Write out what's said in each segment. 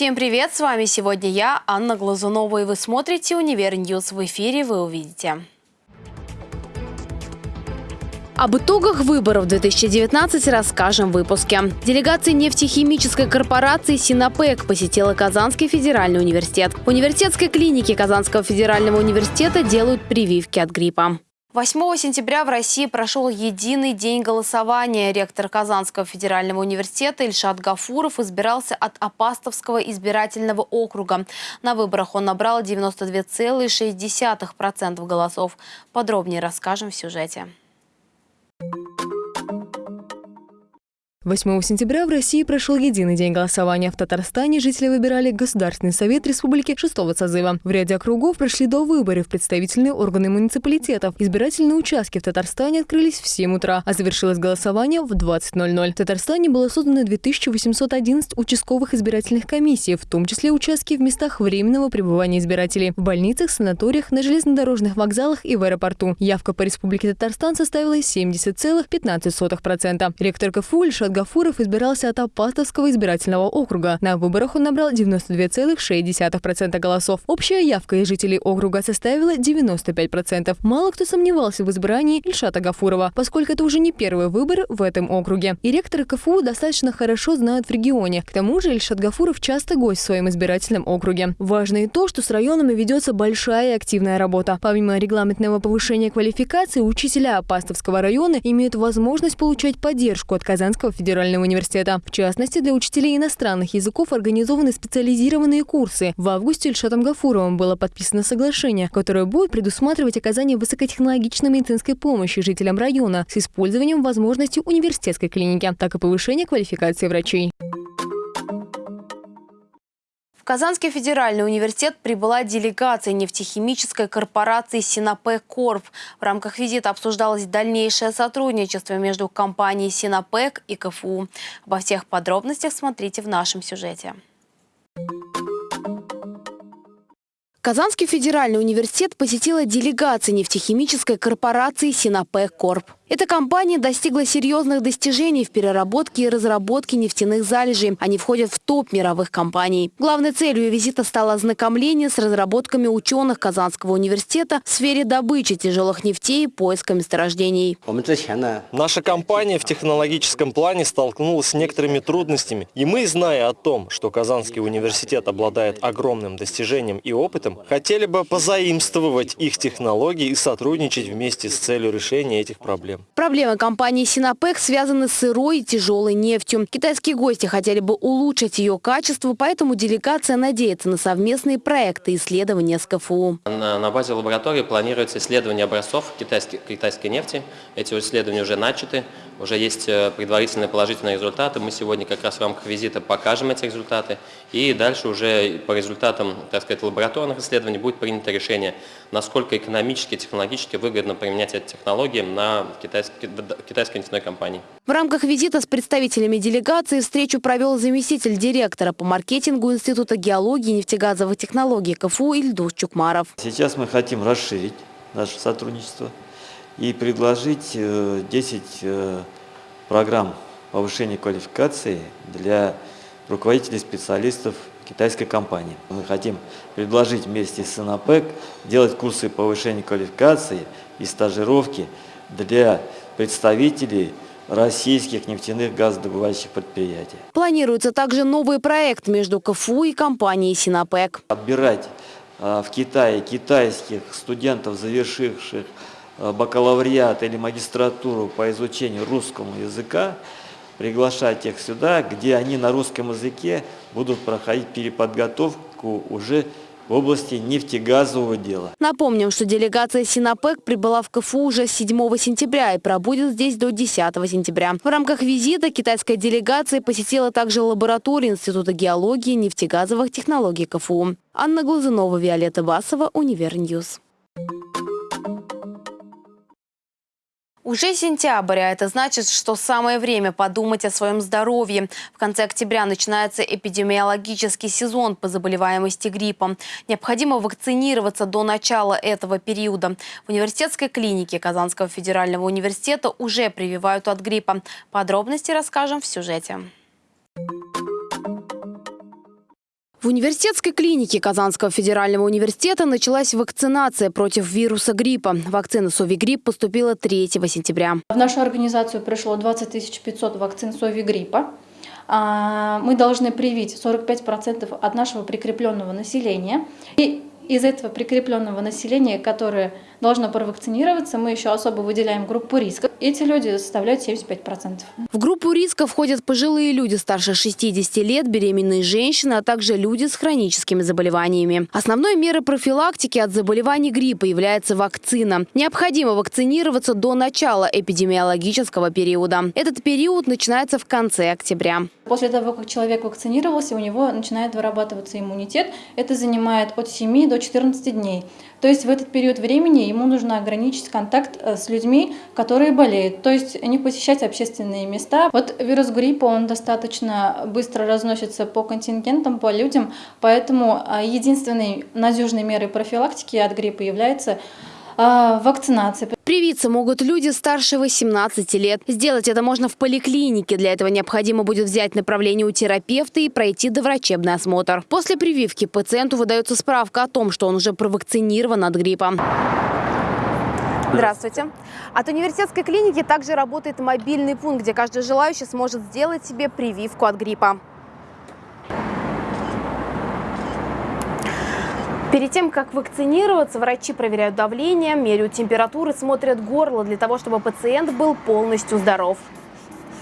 Всем привет! С вами сегодня я, Анна Глазунова, и вы смотрите «Univer News». В эфире вы увидите. Об итогах выборов 2019 расскажем в выпуске. Делегация нефтехимической корпорации «Синопек» посетила Казанский федеральный университет. В университетской клинике Казанского федерального университета делают прививки от гриппа. 8 сентября в России прошел единый день голосования. Ректор Казанского федерального университета Ильшат Гафуров избирался от Апастовского избирательного округа. На выборах он набрал 92,6% голосов. Подробнее расскажем в сюжете. 8 сентября в России прошел единый день голосования. В Татарстане жители выбирали Государственный совет республики шестого созыва. В ряде округов прошли до выборов представительные органы муниципалитетов. Избирательные участки в Татарстане открылись в 7 утра, а завершилось голосование в 20.00. В Татарстане было создано 2811 участковых избирательных комиссий, в том числе участки в местах временного пребывания избирателей, в больницах, санаториях, на железнодорожных вокзалах и в аэропорту. Явка по Республике Татарстан составила 70,15%. Ректор КФУ Ильшат Гафуров избирался от Апатовского избирательного округа. На выборах он набрал 92,6% голосов. Общая явка из жителей округа составила 95%. Мало кто сомневался в избрании Ильшата Гафурова, поскольку это уже не первый выбор в этом округе. И ректоры КФУ достаточно хорошо знают в регионе. К тому же Ильшат Гафуров часто гость в своем избирательном округе. Важно и то, что с районами ведется большая и активная работа. Помимо регламентного повышения квалификации, учителя Апастовского района имеют возможность получать поддержку от Казанского федерального университета. В частности, для учителей иностранных языков организованы специализированные курсы. В августе Ильшатом Гафуровым было подписано соглашение, которое будет предусматривать оказание высокотехнологичной медицинской помощи жителям района с использованием возможностей университетской клиники, так и повышение квалификации врачей. Казанский федеральный университет прибыла делегация нефтехимической корпорации «Синопек Корп». В рамках визита обсуждалось дальнейшее сотрудничество между компанией «Синопек» и КФУ. Обо всех подробностях смотрите в нашем сюжете. Казанский федеральный университет посетила делегация нефтехимической корпорации «Синопек Корп». Эта компания достигла серьезных достижений в переработке и разработке нефтяных залежей. Они входят в топ мировых компаний. Главной целью визита стало ознакомление с разработками ученых Казанского университета в сфере добычи тяжелых нефтей и поиска месторождений. Наша компания в технологическом плане столкнулась с некоторыми трудностями. И мы, зная о том, что Казанский университет обладает огромным достижением и опытом, хотели бы позаимствовать их технологии и сотрудничать вместе с целью решения этих проблем. Проблемы компании «Синопек» связаны с сырой и тяжелой нефтью. Китайские гости хотели бы улучшить ее качество, поэтому делегация надеется на совместные проекты исследования с КФУ. На, на базе лаборатории планируется исследование образцов китайской, китайской нефти. Эти исследования уже начаты, уже есть э, предварительные положительные результаты. Мы сегодня как раз в рамках визита покажем эти результаты. И дальше уже по результатам так сказать, лабораторных исследований будет принято решение, насколько экономически, технологически выгодно применять эти технологии на китайские китайской, китайской нефтяной компании. В рамках визита с представителями делегации встречу провел заместитель директора по маркетингу Института геологии и нефтегазовых технологий КФУ Ильдус Чукмаров. Сейчас мы хотим расширить наше сотрудничество и предложить 10 э, э, программ повышения квалификации для руководителей специалистов китайской компании. Мы хотим предложить вместе с СНАПЭК делать курсы повышения квалификации и стажировки для представителей российских нефтяных газодобывающих предприятий. Планируется также новый проект между КФУ и компанией «Синопек». Отбирать а, в Китае китайских студентов, завершивших а, бакалавриат или магистратуру по изучению русского языка, приглашать их сюда, где они на русском языке будут проходить переподготовку уже в области нефтегазового дела. Напомним, что делегация Синопек прибыла в КФУ уже 7 сентября и пробудет здесь до 10 сентября. В рамках визита китайская делегация посетила также лабораторию Института геологии и нефтегазовых технологий КФУ. Анна Глазунова, Виолетта Басова, Univer News. Уже сентябрь, а это значит, что самое время подумать о своем здоровье. В конце октября начинается эпидемиологический сезон по заболеваемости гриппом. Необходимо вакцинироваться до начала этого периода. В университетской клинике Казанского федерального университета уже прививают от гриппа. Подробности расскажем в сюжете. В университетской клинике Казанского федерального университета началась вакцинация против вируса гриппа. Вакцина Совигрипп поступила 3 сентября. В нашу организацию пришло 20 500 вакцин Совигриппа. А, мы должны привить 45% от нашего прикрепленного населения. И из этого прикрепленного населения, которое должно провакцинироваться, мы еще особо выделяем группу риска. Эти люди составляют 75%. В группу риска входят пожилые люди старше 60 лет, беременные женщины, а также люди с хроническими заболеваниями. Основной мерой профилактики от заболеваний гриппа является вакцина. Необходимо вакцинироваться до начала эпидемиологического периода. Этот период начинается в конце октября. После того, как человек вакцинировался, у него начинает вырабатываться иммунитет. Это занимает от 7 до 14 дней. То есть в этот период времени ему нужно ограничить контакт э, с людьми, которые болеют, то есть не посещать общественные места. Вот вирус гриппа, он достаточно быстро разносится по контингентам, по людям, поэтому э, единственной надежной мерой профилактики от гриппа является э, вакцинация. Привиться могут люди старше 18 лет. Сделать это можно в поликлинике. Для этого необходимо будет взять направление у терапевта и пройти доврачебный осмотр. После прививки пациенту выдается справка о том, что он уже провакцинирован от гриппа. Здравствуйте. От университетской клиники также работает мобильный пункт, где каждый желающий сможет сделать себе прививку от гриппа. Перед тем, как вакцинироваться, врачи проверяют давление, меряют температуру, смотрят горло для того, чтобы пациент был полностью здоров.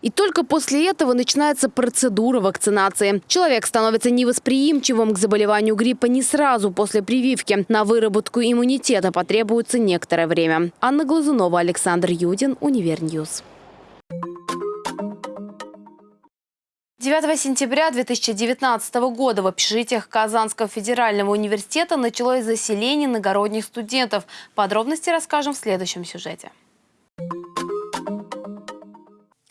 И только после этого начинается процедура вакцинации. Человек становится невосприимчивым к заболеванию гриппа не сразу после прививки. На выработку иммунитета потребуется некоторое время. Анна Глазунова, Александр Юдин, Univer News. 9 сентября 2019 года в общежитиях Казанского федерального университета началось заселение иногородних студентов. Подробности расскажем в следующем сюжете.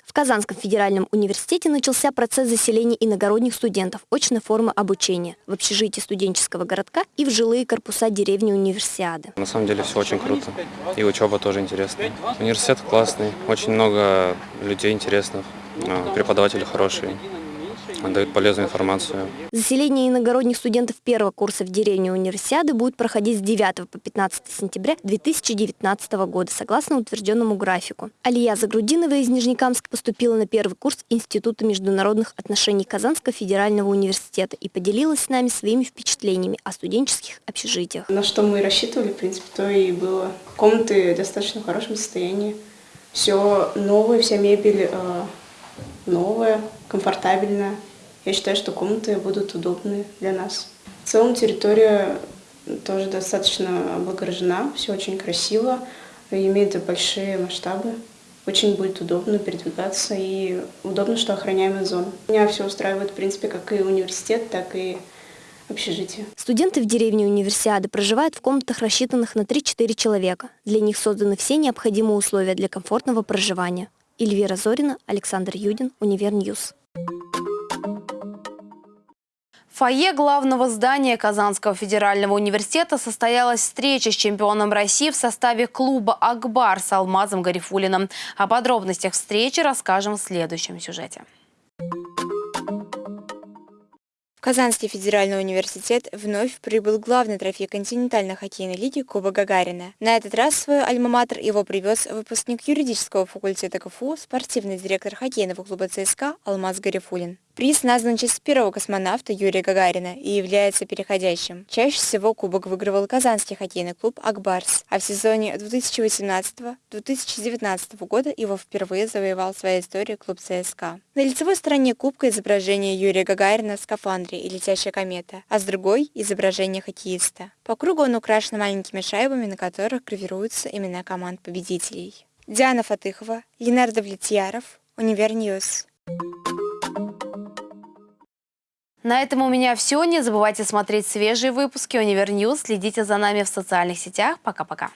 В Казанском федеральном университете начался процесс заселения иногородних студентов очной формы обучения в общежитии студенческого городка и в жилые корпуса деревни Универсиады. На самом деле все очень круто. И учеба тоже интересная. Университет классный, очень много людей интересных, а, преподаватели хорошие дают полезную информацию. Заселение иногородних студентов первого курса в деревне Универсиады будет проходить с 9 по 15 сентября 2019 года, согласно утвержденному графику. Алия Загрудинова из Нижнекамска поступила на первый курс Института международных отношений Казанского федерального университета и поделилась с нами своими впечатлениями о студенческих общежитиях. На что мы рассчитывали, в принципе, то и было. Комнаты достаточно в хорошем состоянии. Все новое, вся мебель э, новая, комфортабельная. Я считаю, что комнаты будут удобны для нас. В целом территория тоже достаточно облагорожена, все очень красиво, имеет большие масштабы. Очень будет удобно передвигаться и удобно, что охраняемая зона. Меня все устраивает, в принципе, как и университет, так и общежитие. Студенты в деревне Универсиады проживают в комнатах, рассчитанных на 3-4 человека. Для них созданы все необходимые условия для комфортного проживания. Эльвира Зорина, Александр Юдин, Универ News. Фойе главного здания Казанского федерального университета состоялась встреча с чемпионом России в составе клуба «Ак Барс» с Алмазом Гарифуллиным. О подробностях встречи расскажем в следующем сюжете. В Казанский федеральный университет вновь прибыл главный трофей континентальной хоккейной лиги Куба Гагарина. На этот раз свой альма-матер его привез выпускник юридического факультета КФУ, спортивный директор хоккейного клуба ЦСКА Алмаз Гарифулин. Приз назван в честь первого космонавта Юрия Гагарина и является переходящим. Чаще всего кубок выигрывал казанский хоккейный клуб «Акбарс», а в сезоне 2018-2019 года его впервые завоевал в своей истории клуб ЦСКА. На лицевой стороне кубка изображение Юрия Гагарина в скафандре и летящая комета, а с другой – изображение хоккеиста. По кругу он украшен маленькими шайбами, на которых гравируются имена команд победителей. Диана Фатыхова, Ленардо Влетьяров, Универ News. На этом у меня все. Не забывайте смотреть свежие выпуски Универ News. Следите за нами в социальных сетях. Пока-пока.